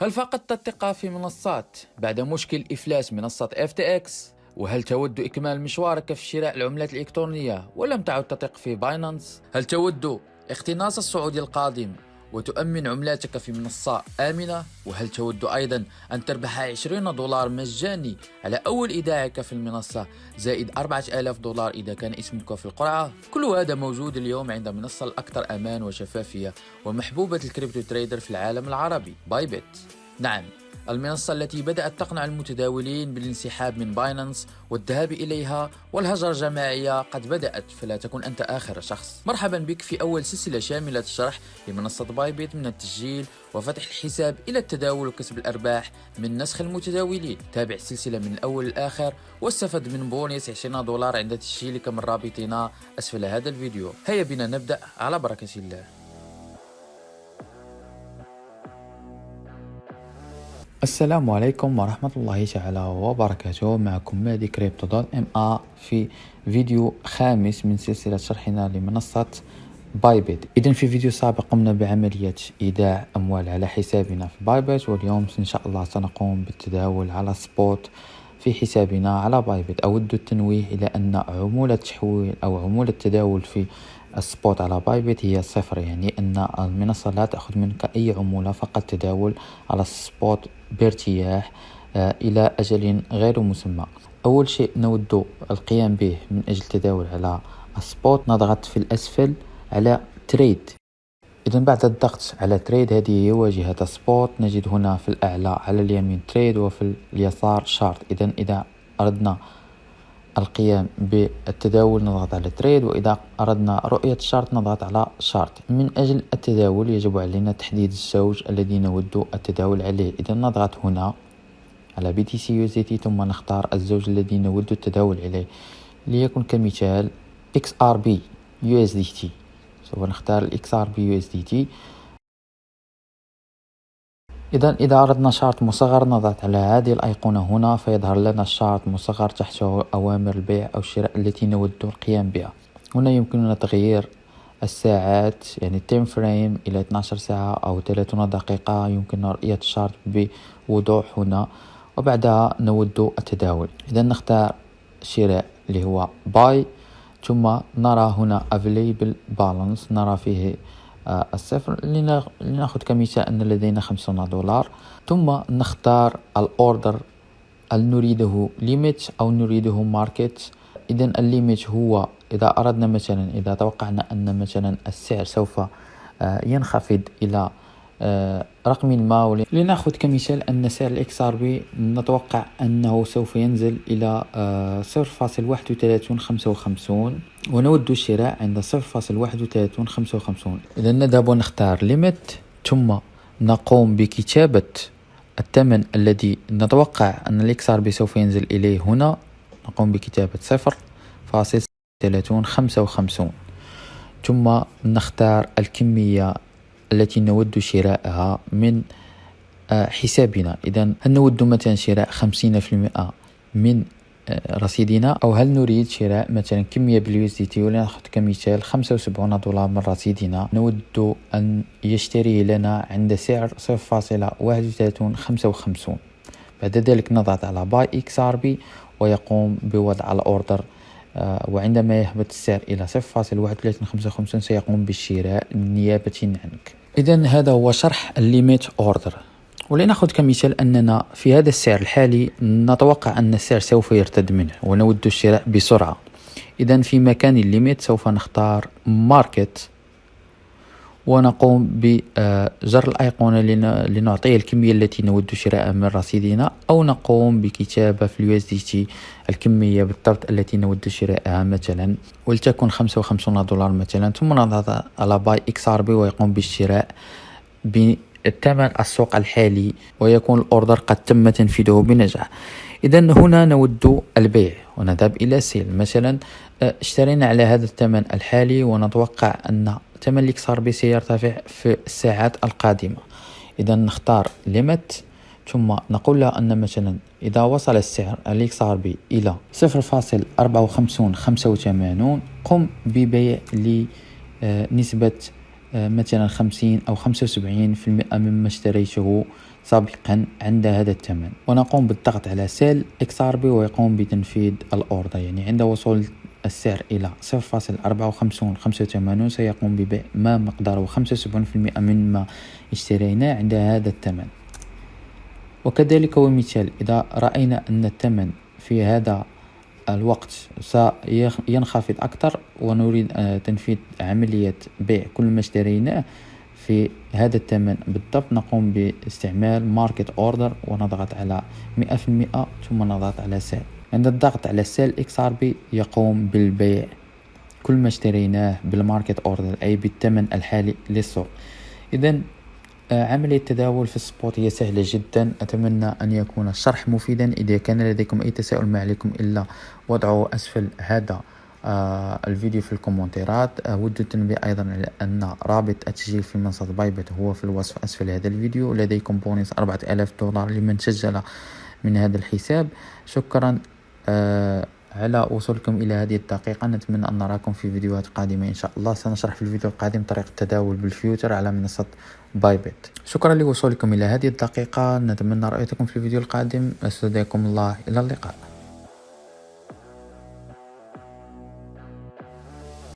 هل فقدت الثقة في منصات بعد مشكل إفلاس منصة FTX؟ وهل تود إكمال مشوارك في شراء العملات الإلكترونية ولم تعد تثق في Binance؟ هل تود اقتناص الصعود القادم وتؤمن عملاتك في منصة آمنة. وهل تود أيضا أن تربح 20 دولار مجاني على أول إيداعك في المنصة؟ زائد 4000 دولار إذا كان اسمك في القرعة. كل هذا موجود اليوم عند منصة الأكثر أمان وشفافية ومحبوبة ال crypto trader في العالم العربي Bybit نعم. المنصة التي بدأت تقنع المتداولين بالانسحاب من Binance والذهاب إليها والهجرة الجماعية قد بدأت فلا تكن أنت آخر شخص. مرحبا بك في أول سلسلة شاملة الشرح لمنصة Bybit من التسجيل وفتح الحساب إلى التداول وكسب الأرباح من نسخ المتداولين. تابع السلسلة من الأول للآخر واستفد من بونيس 20 دولار عند تسجيلك من رابطنا. أسفل هذا الفيديو. هيا بنا نبدأ. على بركة الله. السلام عليكم ورحمة الله تعالى وبركاته. معكم مهدي Crypto dot MA في فيديو خامس من سلسلة شرحنا لمنصة Bybit. اذا في فيديو سابق قمنا بعملية إيداع أموال على حسابنا في Bybit واليوم إن شاء الله سنقوم بالتداول على spot في حسابنا على Bybit. أود التنويه إلى أن عمولة التحويل أو عمولة التداول في ال spot على Bybit هي صفر يعني إن المنصة لا تأخذ منك أي عمولة فقط تداول على ال spot بارتياح آه، إلى أجل غير مسمى. أول شيء نود القيام به من أجل التداول على ال spot نضغط في الأسفل على trade اذا بعد الضغط على trade هذه هي واجهة spot نجد هنا في الأعلى على اليمين trade وفي اليسار chart اذا إذا أردنا القيام بالتداول نضغط على trade وإذا أردنا رؤية ال chart نضغط على chart من أجل التداول يجب علينا تحديد الزوج الذي نود التداول عليه. إذا نضغط هنا على BTC T ثم نختار الزوج الذي نود التداول عليه. ليكن كمثال إكس ار بي يو اس دي تي سوف نختار الاكس ار بي يو اس دي تي إذا إذا أردنا chart مصغر نضغط على هذه الأيقونة هنا فيظهر لنا ال chart مصغر تحته أوامر البيع أو الشراء التي نود القيام بها. هنا يمكننا تغيير الساعات يعني ال time frame إلى 12 ساعة أو 30 دقيقة يمكننا رؤية ال chart بوضوح هنا. وبعدها نود التداول. إذا نختار شراء اللي هو buy ثم نرى هنا available balance نرى فيه الصفر لنأخذ كمثال أن لدينا خمسون دولار. ثم نختار ال order هل نريده limit أو نريده market إذا ال limit هو إذا أردنا مثلا إذا توقعنا أن مثلا السعر سوف آه، ينخفض إلى آه، رقم ما لنأخذ كمثال أن سعر ال XRP نتوقع أنه سوف ينزل إلى آه، صفر فاصل واحد وثلاثون خمسة وخمسون ونود الشراء عند صفر فاصل واحد وثلاثون خمسة وخمسون. إذا نذهب ونختار limit ثم نقوم بكتابة الثمن الذي نتوقع أن ال XRP سوف ينزل إليه هنا. نقوم بكتابة صفر فاصل ثلاثون خمسة وخمسون. ثم نختار الكمية التي نود شراءها من آه، حسابنا. إذا هل نود مثلا شراء خمسين في المئة من آه، رصيدنا؟ أو هل نريد شراء مثلا كمية بال USDT؟ ولنأخذ كمثال خمسة وسبعون دولار من رصيدنا. نود أن يشتري لنا عند سعر صفر فاصلة واحد وثلاثون خمسة وخمسون. بعد ذلك نضغط على buy XRP ويقوم بوضع ال order وعندما يهبط السعر إلى 0.3155 سيقوم بالشراء نيابة عنك. إذا هذا هو شرح ال limit order ولنأخذ كمثال أننا في هذا السعر الحالي نتوقع أن السعر سوف يرتد منه ونود الشراء بسرعة. إذا في مكان ال limit سوف نختار market ونقوم بجر الأيقونة لنعطي الكمية التي نود شراءها من رصيدنا أو نقوم بكتابة في ال USDT الكمية بالضبط التي نود شراءها مثلا. ولتكن خمسة وخمسون دولار مثلا ثم نضغط على buy XRP ويقوم بالشراء بالثمن السوق الحالي ويكون ال order قد تم تنفيذه بنجاح. إذا هنا نود البيع ونذهب إلى sell مثلا اشترينا على هذا الثمن الحالي ونتوقع أن ثمن ال XRP سيرتفع في الساعات القادمة. إذا نختار limit ثم نقول له أن مثلا إذا وصل السعر ال XRP إلى صفر فاصل أربعة وخمسون خمسة وثمانون قم ببيع لنسبة آه، مثلا خمسين أو خمسة وسبعين في المئة مما اشتريته سابقا عند هذا الثمن. ونقوم بالضغط على sell XRP ويقوم بتنفيذ ال order يعني عند وصول السعر إلى 0.5485 سيقوم ببيع ما مقداره 75% مما اشتريناه عند هذا الثمن. وكذلك ومثال إذا رأينا أن الثمن في هذا الوقت سينخفض أكثر ونريد آه، تنفيذ عملية بيع كل ما اشتريناه في هذا الثمن. بالضبط نقوم باستعمال market order ونضغط على مئة في المئة ثم نضغط على sell عند الضغط على sell XRP يقوم بالبيع. كل ما اشتريناه بال market order أي بالثمن الحالي للسوق. اذا آه، عملية التداول في ال spot هي سهلة جدا. أتمنى أن يكون الشرح مفيدا. إذا كان لديكم أي تساؤل ما عليكم إلا وضعه أسفل هذا آه الفيديو في الكومنتات أود التنبيه أيضا على أن رابط التسجيل في منصة Bybit هو في الوصف أسفل هذا الفيديو. لديكم بونص أربعة آلاف دولار لمن سجل من هذا الحساب. شكرا. آه على وصولكم إلى هذه الدقيقة. نتمنى أن نراكم في فيديوهات قادمة إن شاء الله. سنشرح في الفيديو القادم طريقة التداول بال future على منصة Bybit. شكرا لوصولكم إلى هذه الدقيقة. نتمنى رؤيتكم في الفيديو القادم. أستودعكم الله. إلى اللقاء.